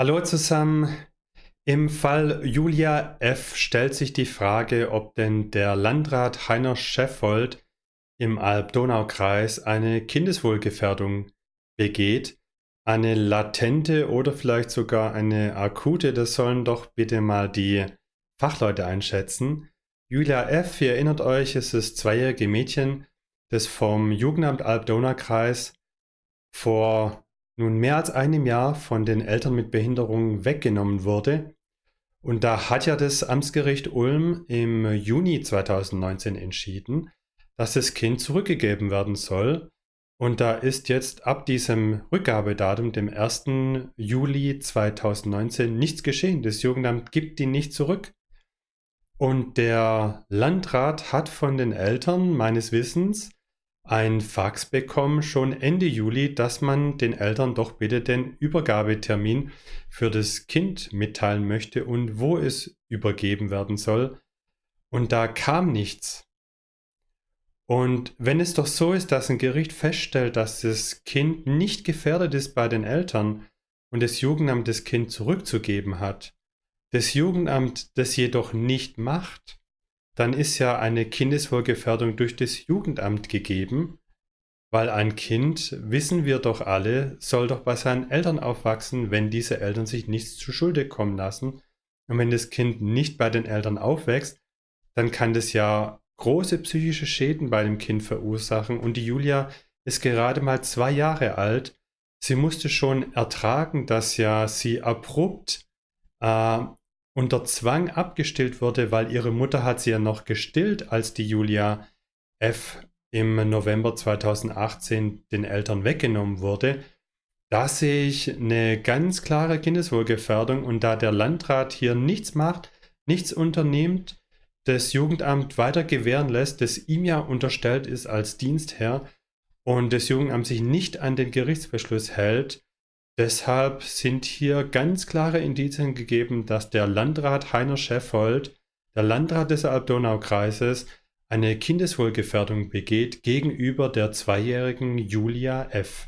Hallo zusammen. Im Fall Julia F. stellt sich die Frage, ob denn der Landrat Heiner Scheffold im Alb-Donau-Kreis eine Kindeswohlgefährdung begeht. Eine latente oder vielleicht sogar eine akute, das sollen doch bitte mal die Fachleute einschätzen. Julia F., ihr erinnert euch, es ist das zweijährige Mädchen, das vom Jugendamt Alb-Donau-Kreis vor nun mehr als einem Jahr von den Eltern mit Behinderung weggenommen wurde. Und da hat ja das Amtsgericht Ulm im Juni 2019 entschieden, dass das Kind zurückgegeben werden soll. Und da ist jetzt ab diesem Rückgabedatum, dem 1. Juli 2019, nichts geschehen. Das Jugendamt gibt die nicht zurück. Und der Landrat hat von den Eltern meines Wissens ein Fax bekommen, schon Ende Juli, dass man den Eltern doch bitte den Übergabetermin für das Kind mitteilen möchte und wo es übergeben werden soll. Und da kam nichts. Und wenn es doch so ist, dass ein Gericht feststellt, dass das Kind nicht gefährdet ist bei den Eltern und das Jugendamt das Kind zurückzugeben hat, das Jugendamt das jedoch nicht macht, dann ist ja eine Kindeswohlgefährdung durch das Jugendamt gegeben, weil ein Kind, wissen wir doch alle, soll doch bei seinen Eltern aufwachsen, wenn diese Eltern sich nichts zu Schulde kommen lassen. Und wenn das Kind nicht bei den Eltern aufwächst, dann kann das ja große psychische Schäden bei dem Kind verursachen. Und die Julia ist gerade mal zwei Jahre alt. Sie musste schon ertragen, dass ja sie abrupt äh, unter Zwang abgestillt wurde, weil ihre Mutter hat sie ja noch gestillt, als die Julia F. im November 2018 den Eltern weggenommen wurde. Da sehe ich eine ganz klare Kindeswohlgefährdung und da der Landrat hier nichts macht, nichts unternimmt, das Jugendamt weiter gewähren lässt, das ihm ja unterstellt ist als Dienstherr und das Jugendamt sich nicht an den Gerichtsbeschluss hält, Deshalb sind hier ganz klare Indizien gegeben, dass der Landrat Heiner Scheffold, der Landrat des Alb-Donau-Kreises, eine Kindeswohlgefährdung begeht gegenüber der zweijährigen Julia F.